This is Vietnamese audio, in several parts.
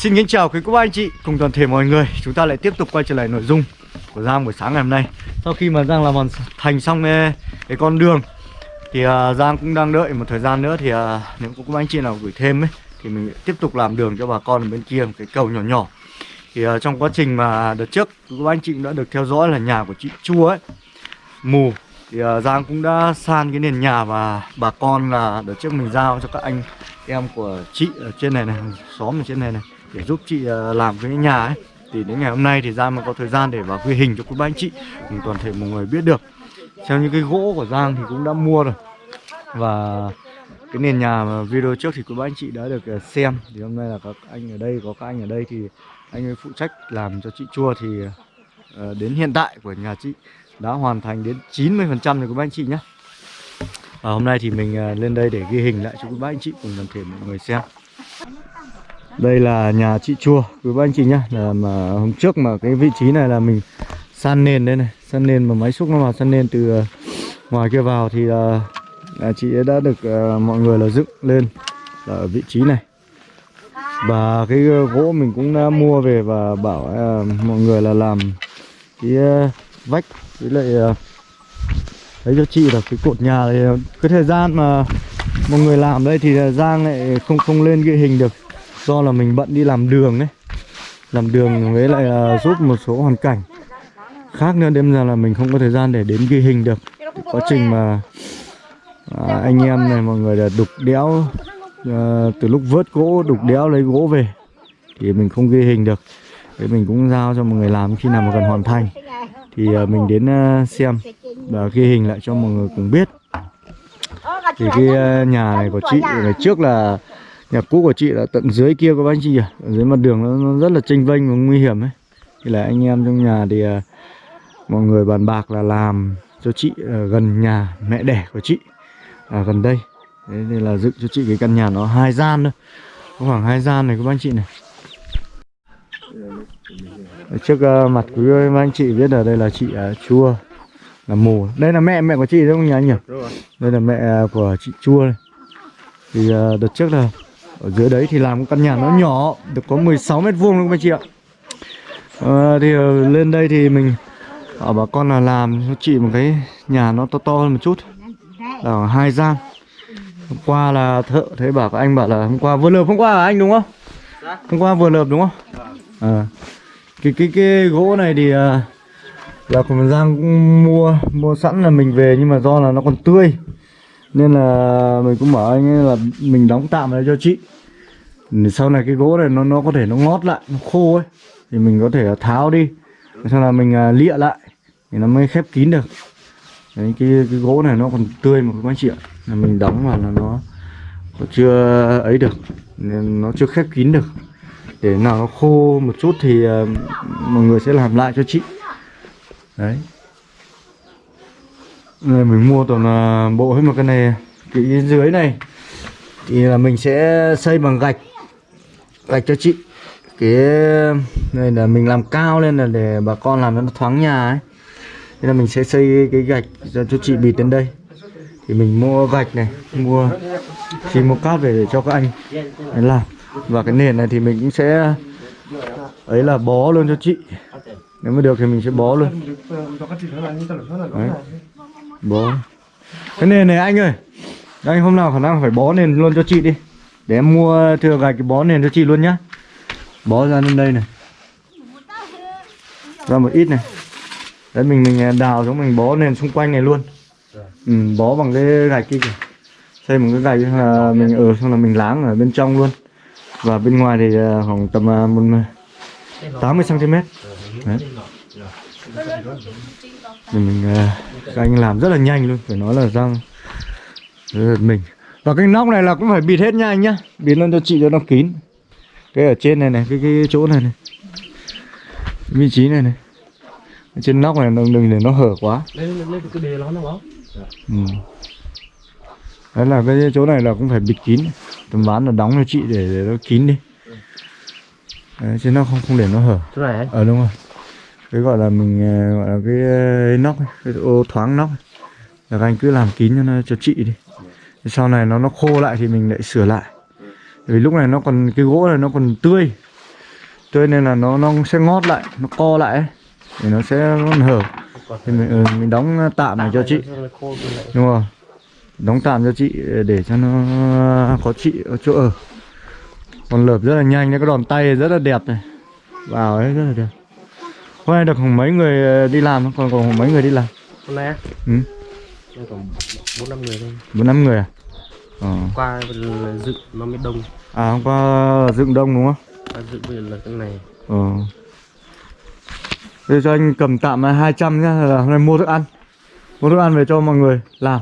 Xin kính chào quý cô bác anh chị cùng toàn thể mọi người. Chúng ta lại tiếp tục quay trở lại nội dung của Giang buổi sáng ngày hôm nay. Sau khi mà Giang làm hoàn thành xong cái, cái con đường Thì uh, Giang cũng đang đợi một thời gian nữa. Thì uh, nếu có cô bác anh chị nào gửi thêm ấy Thì mình tiếp tục làm đường cho bà con ở bên kia Một cái cầu nhỏ nhỏ. Thì uh, trong quá trình mà đợt trước Cô bác anh chị cũng đã được theo dõi là nhà của chị Chua ấy Mù. Thì uh, Giang cũng đã san cái nền nhà Và bà con là đợt trước mình giao cho các anh em của chị ở trên này này Xóm ở trên này này để giúp chị ờ, làm cái nhà ấy. Thì đến ngày hôm nay thì Giang mới có thời gian để vào ghi hình cho quý ba anh chị. Cùng toàn thể mọi người biết được. Theo những cái gỗ của Giang thì cũng đã mua rồi. Và cái nền nhà mà video trước thì quý ba anh chị đã được ờ, xem. Thì hôm nay là các anh ở đây, có các anh ở đây thì anh ấy phụ trách làm cho chị chua thì ờ, đến hiện tại của nhà chị đã hoàn thành đến 90% rồi quý ba anh chị nhé. Và hôm nay thì mình lên đây để ghi hình lại cho quý ba anh chị cùng toàn thể mọi người xem đây là nhà chị chua. Quý bác anh chị nhá là mà hôm trước mà cái vị trí này là mình san nền đây này san nền mà máy xúc nó vào san nền từ ờ, ngoài kia vào thì ờ, là, là chị ấy đã được ờ, mọi người là dựng lên ở vị trí này. Và cái gỗ mình cũng đã mua về và bảo uh, mọi người là làm cái uh, vách với lại uh, đấy cho chị là cái cột nhà thì cái thời gian mà mọi người làm đây thì Giang lại không không lên ghi hình được do là mình bận đi làm đường đấy, làm đường với lại uh, giúp một số hoàn cảnh. Khác nữa đêm ra là mình không có thời gian để đến ghi hình được. Quá trình mà à, anh em này mọi người là đục đẽo à, từ lúc vớt gỗ đục đẽo lấy gỗ về thì mình không ghi hình được. Thế mình cũng giao cho mọi người làm khi nào mà cần hoàn thành. Thì à, mình đến à, xem và ghi hình lại cho mọi người cùng biết. Thì cái à, nhà này của chị ngày trước là Nhà cũ của chị là tận dưới kia các anh chị à dưới mặt đường nó, nó rất là tranh vênh và nguy hiểm ấy. Thì là anh em trong nhà thì uh, mọi người bàn bạc là làm cho chị uh, gần nhà mẹ đẻ của chị à, Gần đây. Thế nên là dựng cho chị cái căn nhà nó hai gian thôi. Có khoảng hai gian này các anh chị này. Trước uh, mặt quý anh chị biết là đây là chị uh, Chua Là mù. Đây là mẹ mẹ của chị đúng không nhỉ anh nhỉ? Đây là mẹ của chị Chua này. Thì uh, đợt trước là ở dưới đấy thì làm căn nhà nó nhỏ được có 16 mét vuông luôn các chị ạ. À, thì ờ, lên đây thì mình ở bà con là làm cho chị một cái nhà nó to to hơn một chút. Là hai gian. Hôm qua là thợ thấy bảo các anh bảo là hôm qua vừa lợp hôm qua là anh đúng không? Hôm qua vừa lợp đúng không? À, cái cái cái gỗ này thì là của mình Giang mua mua sẵn là mình về nhưng mà do là nó còn tươi nên là mình cũng bảo anh ấy là mình đóng tạm lại cho chị. Sau này cái gỗ này nó nó có thể nó ngót lại nó khô ấy thì mình có thể tháo đi. Sau là mình à, lịa lại thì nó mới khép kín được. Đấy, cái, cái gỗ này nó còn tươi mà các anh chị ạ. Là mình đóng vào là nó chưa ấy được nên nó chưa khép kín được. Để nào nó khô một chút thì uh, mọi người sẽ làm lại cho chị. Đấy này mình mua toàn là bộ hết một cái này. Cái dưới này thì là mình sẽ xây bằng gạch. Gạch cho chị. Cái này là mình làm cao lên là để bà con làm cho nó thoáng nhà ấy. Nên là mình sẽ xây cái gạch cho, cho chị bịt đến đây. Thì mình mua gạch này mua thì mua cát về để cho các anh đấy làm. Và cái nền này thì mình cũng sẽ ấy là bó luôn cho chị. Nếu mà được thì mình sẽ bó luôn. Đấy bó cái nền này anh ơi anh hôm nào khả năng phải bó nền luôn cho chị đi. Để em mua thừa gạch cái bó nền cho chị luôn nhá. Bó ra lên đây này. Ra một ít này. Đấy mình mình à, đào xuống mình bó nền xung quanh này luôn. Ừ, Bó bằng cái gạch kia kìa. Xây một cái gạch là mình ở xong là mình láng ở bên trong luôn. Và bên ngoài thì à, khoảng tầm à, một 80cm Đấy mình, mình à, các anh làm rất là nhanh luôn phải nói là răng rất là mình. Và cái nóc này là cũng phải bịt hết nha anh nhá Bịt lên cho chị cho nó kín. Cái ở trên này này, cái, cái chỗ này này Vị trí này này. Trên nóc này đừng, đừng để nó hở quá. Lên, lên cái đề nó nó ừ. Đấy là cái chỗ này là cũng phải bịt kín. Tầm ván là đóng cho chị để, để nó kín đi. Đấy, chứ nó không không để nó hở. Chỗ này anh? Ờ đúng rồi cái gọi là mình ờ, gọi là cái, ờ, cái nóc cái ô thoáng nóc. Là các anh cứ làm kín cho nó cho chị đi. Sau này nó nó khô lại thì mình lại sửa lại. Vì lúc này nó còn cái gỗ này nó còn tươi. Tươi nên là nó nó sẽ ngót lại nó co lại ấy. thì nó sẽ hở thì mình, ừ, mình đóng tạm này cho chị đúng rồi. Đóng tạm cho chị để cho nó có chị ở chỗ ở. Còn lợp rất là nhanh cái đòn tay rất là đẹp này. Vào ấy rất là đẹp hôm nay được mấy người đi làm không? còn còn mấy người đi làm? Hôm nay á? Ừ. Còn bốn năm người thôi. Bốn năm người à? Ờ. qua là dựng nó mới đông. À hôm qua dựng đông đúng không? Qua dựng bây giờ là cái này. Ờ. Bây giờ cho anh cầm tạm là 200 nhá là hôm nay mua thức ăn. Mua thức ăn về cho mọi người làm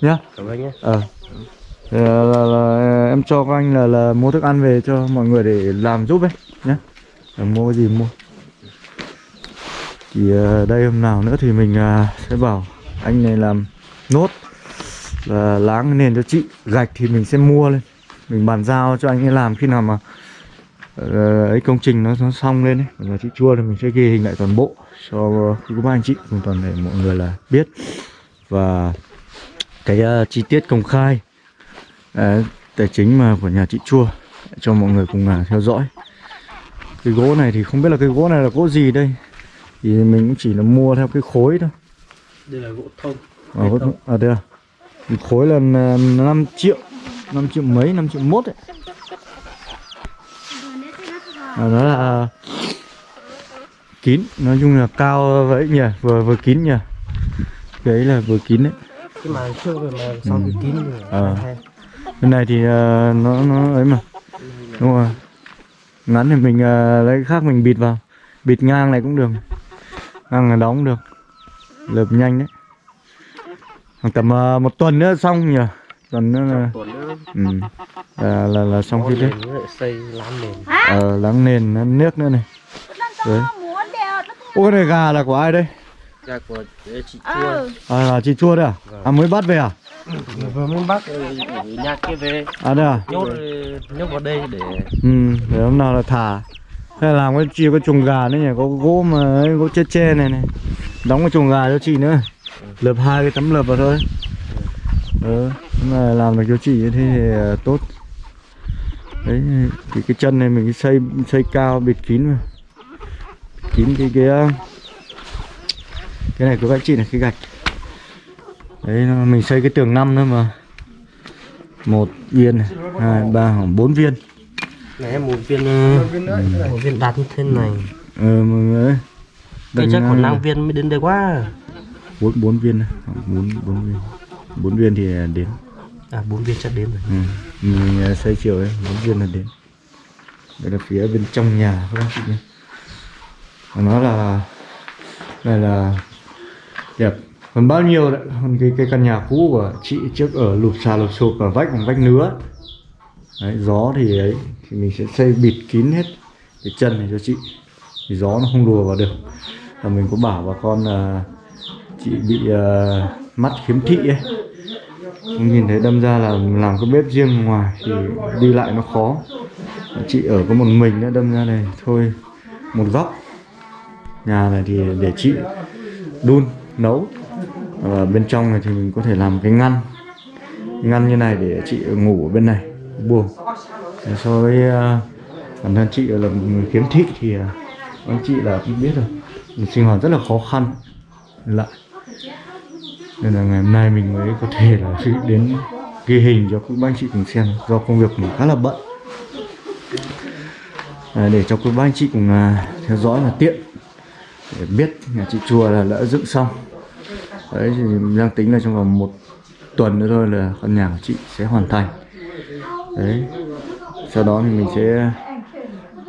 nhá. Cảm ơn nhé ờ. Là, là, là, em cho các anh là, là mua thức ăn về cho mọi người để làm giúp ấy nhé mua gì mua thì ờ, đây hôm nào nữa thì mình ờ, sẽ bảo anh này làm nốt là láng nền cho chị. Gạch thì mình sẽ mua lên. Mình bàn giao cho anh ấy làm khi nào mà ờ, ấy công trình nó, nó xong lên ấy. Và là chị chua thì mình sẽ ghi hình lại toàn bộ cho quý cô anh chị. Cùng toàn thể mọi người là biết. Và cái uh, chi tiết công khai uh, tài chính mà của nhà chị chua cho mọi người cùng uh, theo dõi. Cái gỗ này thì không biết là cái gỗ này là gỗ gì đây thì mình cũng chỉ là mua theo cái khối thôi. Đây là gỗ thông. À, gỗ, à đây à. Một khối là ờ, 5 triệu 5 triệu mấy 5 triệu mốt ấy. À, nó là kín. Nói chung là cao vậy nhỉ vừa vừa kín nhỉ. Cái ấy là vừa kín đấy. Cái màn trước rồi mà sau cái kín rồi. Ờ. hay. bên này thì ờ, nó nó ấy mà. Đúng rồi. Ngắn thì mình ờ, lấy cái khác mình bịt vào. Bịt ngang này cũng được là đóng được. Lợp nhanh đấy. Khoảng tầm ờ, một tuần nữa xong nhỉ? Tuần nữa là tuần nữa. Ừ. là, là là xong cái đấy. xây lám nền. Ờ láng nền nó nước nữa này. Đấy. Ô cái này gà là của ai đây? Ra của chị chua. À là chị chua đấy à? À mới bắt về à? Vừa mới bắt ở nhà kia về. À đây à? Nhốt nhốt vào đây để Ừ, để hôm nào là thả hay làm cái chi có chuồng gà nữa nhỉ, có gỗ mà ấy, gỗ che che này này. Đóng cái chuồng gà cho chị nữa. Lợp hai cái tấm lợp vào thôi. Ừ, mà làm được cho chị như thế thì ờ, tốt. Đấy, thì cái chân này mình xây xây cao bịt kín mà. Kín cái cái ờ, Cái này của các chị là cái gạch. Đấy, mình xây cái tường năm nữa mà. Một viên này, hai ba khoảng bốn viên này em một viên một viên đạt như thế này. Ờ mọi người ơi. Đây chắc còn ờ, năm viên mới đến đây quá. Bốn bốn viên bốn bốn viên. Bốn viên thì đến. À bốn viên chắc đến rồi. Ừ. mình ờ, xây chiều ấy bốn viên là đến. Đây là phía bên trong nhà các bác chị nhé. Nó là này là đẹp còn bao nhiêu đấy. Còn cái cái căn nhà cũ của chị trước ở lụp xà lụp sụp và vách bằng vách nứa. Đấy, gió thì ấy thì mình sẽ xây bịt kín hết cái chân này cho chị thì gió nó không đùa vào được. Và mình có bảo bà con là chị bị uh, mắt khiếm thị ấy. Không nhìn thấy đâm ra là làm cái bếp riêng ngoài thì đi lại nó khó. Chị ở có một mình nữa đâm ra này thôi một góc. Nhà này thì để chị đun nấu. Và bên trong này thì mình có thể làm cái ngăn. Ngăn như này để chị ngủ ở bên này buồng so với à, bản thân chị là một người khiếm thị thì à, anh chị là cũng biết rồi. Mình sinh hoạt rất là khó khăn lại. Nên là ngày hôm nay mình mới có thể là đến ghi hình cho các bác anh chị cùng xem do công việc mình khá là bận. À, để cho các bác anh chị cùng à, theo dõi là tiện để biết nhà chị chùa là đã dựng xong. Đấy thì đang tính là trong vòng một tuần nữa thôi là căn nhà của chị sẽ hoàn thành. Đấy sau đó thì mình sẽ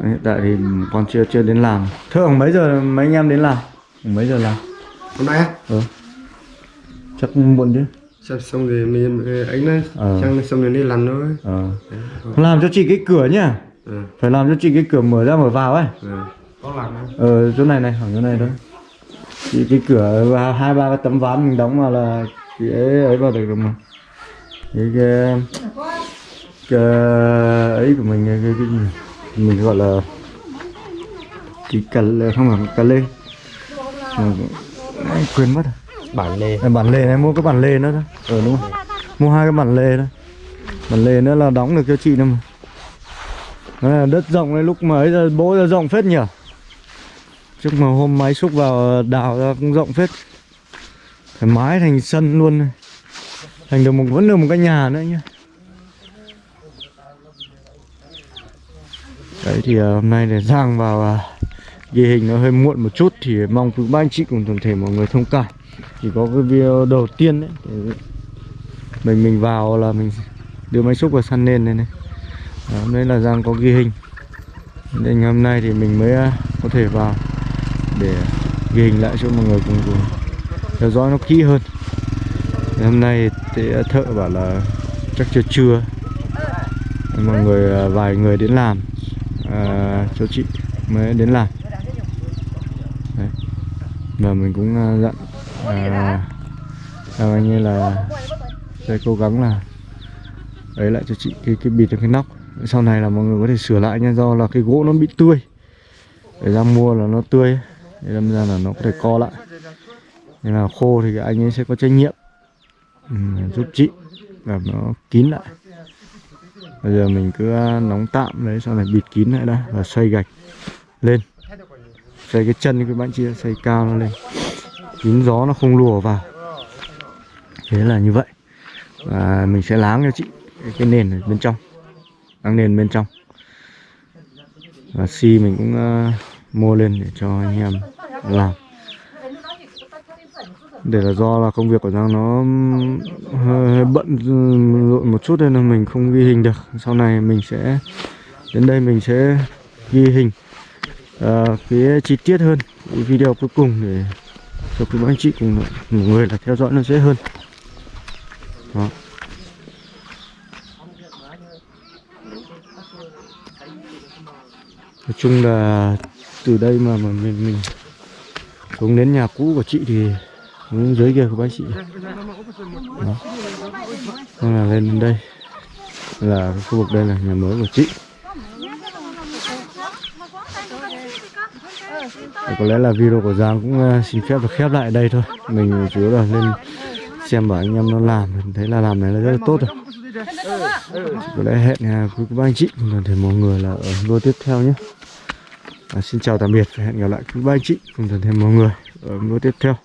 hiện tại thì con chưa chưa đến làm thường mấy giờ mấy anh em đến làm mấy giờ làm hôm nay ừ. chắc muộn chứ. Sắp xong rồi mình ấy. Nó Ờ. xong xong rồi đi làm thôi. Ờ. Làm cho chị cái cửa nhá. Ừ. phải làm cho chị cái cửa mở ra mở vào ấy. Ừ. có làm không ờ chỗ này này ở chỗ này thôi. Chị cái cửa và hai ba cái tấm ván mình đóng vào là chị ấy ấy vào được rồi mà. Cái, cái ấy của mình cái, cái, mình gọi là cái cà lê không phải cà lê. Mà- Ai, quên mất rồi. Bản lề. À, bản lề này mua cái bản lề nữa thôi ờ đúng không mua hai cái bản lề thôi bản lề nữa là đóng được cho chị nữa mà. À, đất rộng này lúc mà ấy giờ bố giờ rộng phết nhỉ? Trước mà hôm máy xúc vào đào ra cũng rộng phết. Thoải mái thành sân luôn này. thành được một vẫn được một cái nhà nữa nhá đấy thì ờ, hôm nay để giang vào ờ, ghi hình nó hơi muộn một chút thì mong quý ba anh chị cùng toàn thể mọi người thông cảm. Chỉ có cái video đầu tiên đấy mình mình vào là mình đưa máy xúc vào săn lên này này. Đó, hôm nay là giang có ghi hình. Nên hôm nay thì mình mới ờ, có thể vào để ghi hình lại cho mọi người cùng, cùng theo dõi nó kỹ hơn. Thì hôm nay thì thợ bảo là chắc chưa trưa. Nên mọi người vài người đến làm. Ờ, à, cho chị mới đến làm. Đấy. và mình cũng uh, dặn à, anh ấy là sẽ cố gắng là ấy lại cho chị cái cái bịt cái nóc. Sau này là mọi người có thể sửa lại nha do là cái gỗ nó bị tươi. Để ra mua là nó tươi. Để đâm ra là nó có thể co lại. Nên là khô thì anh ấy sẽ có trách nhiệm ừ, giúp chị làm nó kín lại bây giờ mình cứ à, nóng tạm đấy sau này bịt kín lại đã và xoay gạch lên. Xoay cái chân cái bạn chị xoay cao nó lên. Kín gió nó không lùa vào. Thế là như vậy. Và mình sẽ láng cho chị cái, cái nền ở bên trong. Láng nền bên trong. Và xi mình cũng uh, mua lên để cho anh em làm để là do là công việc của Giang nó hơi, hơi bận rộn một chút nên là mình không ghi hình được. Sau này mình sẽ đến đây mình sẽ ghi hình. Uh, cái chi tiết hơn cái video cuối cùng để cho quý anh chị cùng mọi người là theo dõi nó dễ hơn. Đó. Nói chung là từ đây mà, mà mình mình xuống đến nhà cũ của chị thì xuống dưới kia của bác chị đó. Nên là lên đến đây. Là khu vực đây là nhà mới của chị. Và có lẽ là video của Giang cũng ờ, xin phép được khép lại đây thôi. Mình chủ yếu là lên xem bảo anh em nó làm. Mình thấy là làm này là rất là tốt rồi. Thì có lẽ hẹn nhà quý các anh chị cùng toàn thể mọi người là ở video tiếp theo nhé. À, xin chào tạm biệt và hẹn gặp lại quý ba anh chị cùng toàn thể mọi người ở video tiếp theo.